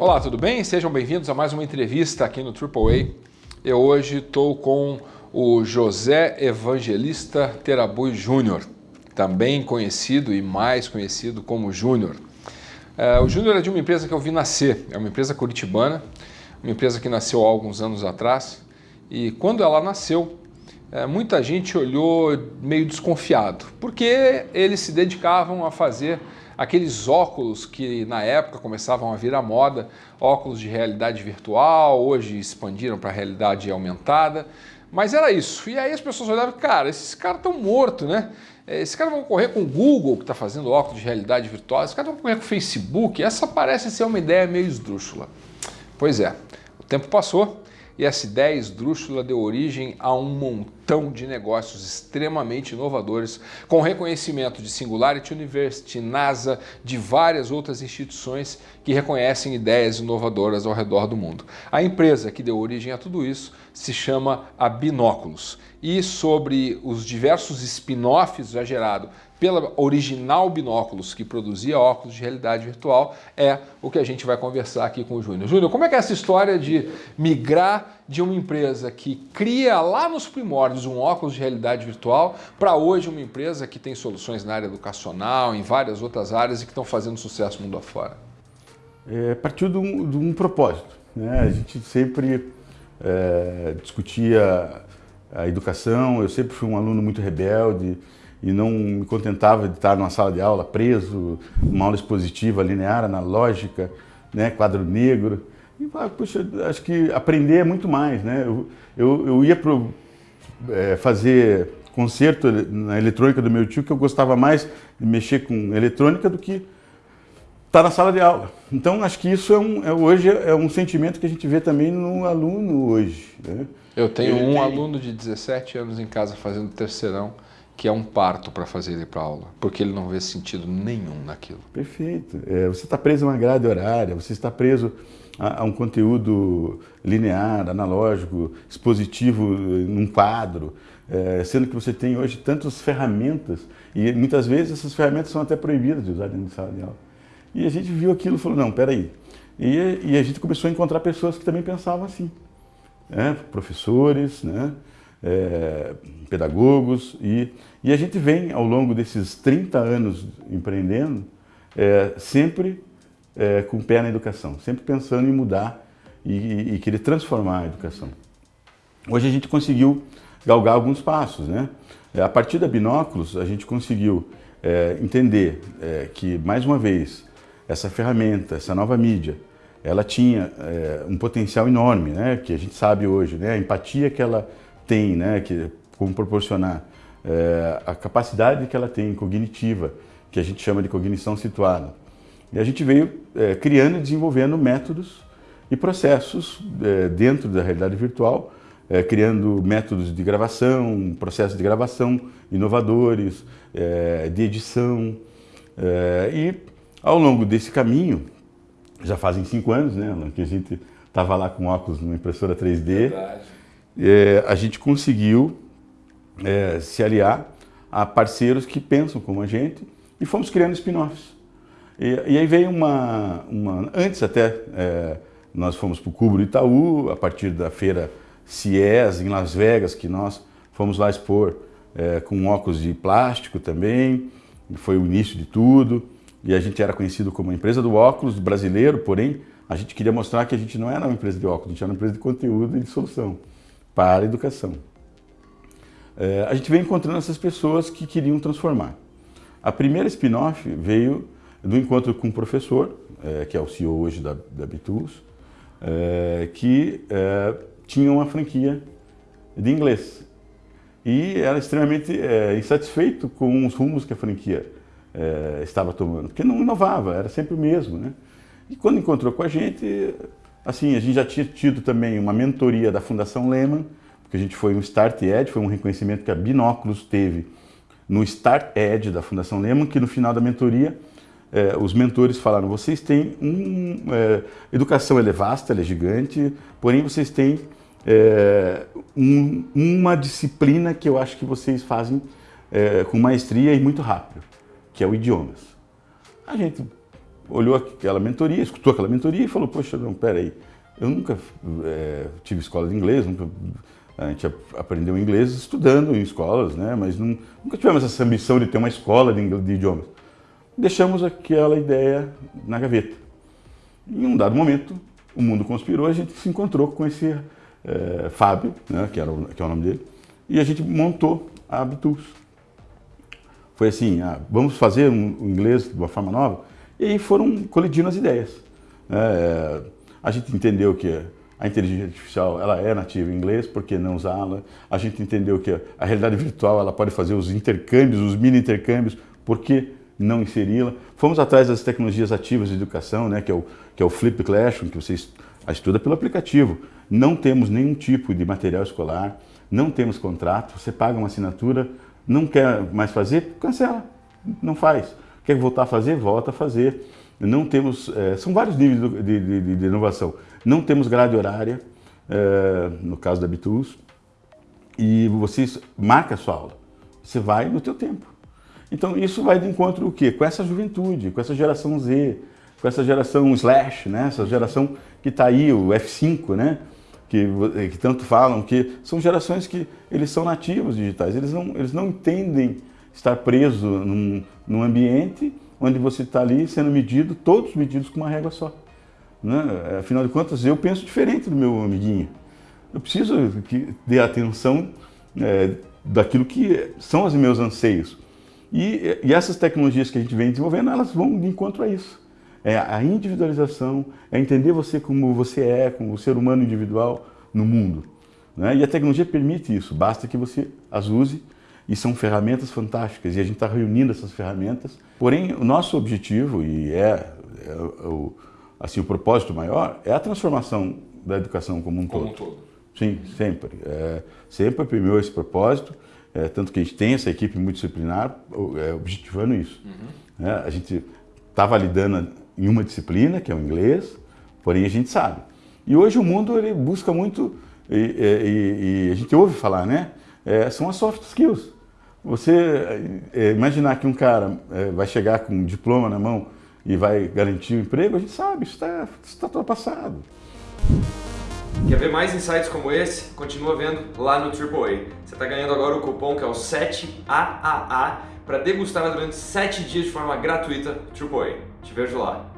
Olá, tudo bem? Sejam bem-vindos a mais uma entrevista aqui no AAA. Eu hoje estou com o José Evangelista Terabui Júnior, também conhecido e mais conhecido como Júnior. É, o Júnior é de uma empresa que eu vi nascer, é uma empresa curitibana, uma empresa que nasceu há alguns anos atrás e quando ela nasceu, é, muita gente olhou meio desconfiado, porque eles se dedicavam a fazer aqueles óculos que na época começavam a vir à moda, óculos de realidade virtual, hoje expandiram para realidade aumentada, mas era isso. E aí as pessoas olhavam, cara, esses caras estão mortos, né? Esses caras vão correr com o Google, que está fazendo óculos de realidade virtual, esses caras vão correr com o Facebook, essa parece ser uma ideia meio esdrúxula. Pois é, o tempo passou e essa ideia esdrúxula deu origem a um montão de negócios extremamente inovadores, com reconhecimento de Singularity University, NASA, de várias outras instituições que reconhecem ideias inovadoras ao redor do mundo. A empresa que deu origem a tudo isso se chama a Binóculos. E sobre os diversos spin-offs já gerados pela original Binóculos, que produzia óculos de realidade virtual, é o que a gente vai conversar aqui com o Júnior. Júnior, como é que é essa história de migrar de uma empresa que cria lá nos primórdios um óculos de realidade virtual para hoje uma empresa que tem soluções na área educacional, em várias outras áreas e que estão fazendo sucesso mundo afora? É, partiu de um, de um propósito. Né? A gente sempre é, discutia a educação, eu sempre fui um aluno muito rebelde, e não me contentava de estar numa sala de aula preso, uma aula expositiva, linear, analógica, né, quadro negro. E, puxa, acho que aprender é muito mais, né? Eu, eu, eu ia pro, é, fazer concerto na eletrônica do meu tio, que eu gostava mais de mexer com eletrônica do que estar tá na sala de aula. Então, acho que isso é um, é, hoje é um sentimento que a gente vê também no aluno hoje. Né? Eu tenho Ele um tem... aluno de 17 anos em casa fazendo terceirão, que é um parto para fazer ele para aula, porque ele não vê sentido nenhum naquilo. Perfeito. É, você está preso a uma grade horária, você está preso a, a, um conteúdo linear, analógico, expositivo num quadro, é, sendo que você tem hoje tantas ferramentas e muitas vezes essas ferramentas são até proibidas de usar dentro de sala de aula. E a gente viu aquilo e falou, não, peraí. E, e a gente começou a encontrar pessoas que também pensavam assim. Né? Professores, né? É, pedagogos e, e a gente vem ao longo desses 30 anos empreendendo é, sempre é, com o pé na educação, sempre pensando em mudar e, e, querer transformar a educação. Hoje a gente conseguiu galgar alguns passos, né? É, a partir da Binóculos a gente conseguiu é, entender é, que, mais uma vez, essa ferramenta, essa nova mídia, ela tinha um potencial enorme, né? Que a gente sabe hoje, né? A empatia que ela tem, né, que, como proporcionar é, a capacidade que ela tem cognitiva, que a gente chama de cognição situada. E a gente veio é, criando e desenvolvendo métodos e processos é, dentro da realidade virtual, criando métodos de gravação, processos de gravação inovadores, de edição. E ao longo desse caminho, já fazem cinco anos, né, que a gente estava lá com óculos numa impressora 3D, Verdade é, a gente conseguiu é, se aliar a parceiros que pensam como a gente e fomos criando spin-offs. E, e, aí veio uma, uma antes até, é, nós fomos para o Cubro Itaú, a partir da feira CIES em Las Vegas, que nós fomos lá expor é, com óculos de plástico também, foi o início de tudo, e a gente era conhecido como empresa do óculos brasileiro, porém a gente queria mostrar que a gente não era uma empresa de óculos, a gente era uma empresa de conteúdo e de solução para a educação. É, a gente veio encontrando essas pessoas que queriam transformar. A primeira spin-off veio do encontro com um professor, é, que é o CEO hoje da, da Bitools, é, que é, tinha uma franquia de inglês. E era extremamente é, insatisfeito com os rumos que a franquia é, estava tomando, porque não inovava, era sempre o mesmo. Né? E quando encontrou com a gente, Assim, a gente já tinha tido também uma mentoria da Fundação Lehman, porque a gente foi um Start Ed, foi um reconhecimento que a Binóculos teve no Start Ed da Fundação Lehman, que no final da mentoria eh, os mentores falaram, vocês têm um... Eh, educação é vasta, ela é gigante, porém vocês têm eh, um, uma disciplina que eu acho que vocês fazem com maestria e muito rápido, que é o idiomas. A gente olhou aquela mentoria, escutou aquela mentoria e falou, poxa, não, peraí, eu nunca é, tive escola de inglês, nunca, a gente aprendeu inglês estudando em escolas, né? mas não, nunca tivemos essa ambição de ter uma escola de, de idiomas. Deixamos aquela ideia na gaveta. Em um dado momento, o mundo conspirou, a gente se encontrou com esse é, Fábio, né, que, era o, que é o nome dele, e a gente montou a Habitus. Foi assim, ah, vamos fazer um, um inglês de uma forma nova? E aí foram colidindo as ideias. É, a gente entendeu que a inteligência artificial ela é nativa em inglês, por que não usá-la? A gente entendeu que a realidade virtual ela pode fazer os intercâmbios, os mini intercâmbios, por que não inseri-la? Fomos atrás das tecnologias ativas de educação, né, que, é o, que é o Flip Classroom, que você estuda pelo aplicativo. Não temos nenhum tipo de material escolar, não temos contrato, você paga uma assinatura, não quer mais fazer, cancela, não faz. Quer voltar a fazer, volta a fazer. Não temos, é, são vários níveis de, de, de, inovação. Não temos grade horária, é, no caso da Bitus, e você marca a sua aula. Você vai no teu tempo. Então isso vai de encontro o quê? Com essa juventude, com essa geração Z, com essa geração slash, né? essa geração que está aí, o F5, né? Que, que, tanto falam, que são gerações que eles são nativos digitais, eles não, eles não entendem estar preso num, num ambiente onde você está ali sendo medido, todos medidos com uma régua só. Né? Afinal de contas, eu penso diferente do meu amiguinho. Eu preciso que dê atenção é, daquilo que são os meus anseios. E, e essas tecnologias que a gente vem desenvolvendo, elas vão de encontro a isso é a individualização, é entender você como você é, como o ser humano individual no mundo. Né? E a tecnologia permite isso, basta que você as use e são ferramentas fantásticas e a gente está reunindo essas ferramentas. Porém, o nosso objetivo, e é, é o, assim, o propósito maior, é a transformação da educação como um como todo. Um todo. Sim, sempre. É, sempre premiou esse propósito, é, tanto que a gente tem essa equipe multidisciplinar é, objetivando isso. Uhum. É, a gente está validando em uma disciplina, que é o inglês, porém a gente sabe. E hoje o mundo ele busca muito, e, e, e a gente ouve falar, né? É, são as soft skills. Você é, imaginar que um cara é, vai chegar com um diploma na mão e vai garantir um emprego, a gente sabe, isso está tá ultrapassado. Quer ver mais insights como esse? Continua vendo lá no AAA. Você está ganhando agora o cupom que é o 7AAA para degustar durante 7 dias de forma gratuita AAA. Te vejo lá.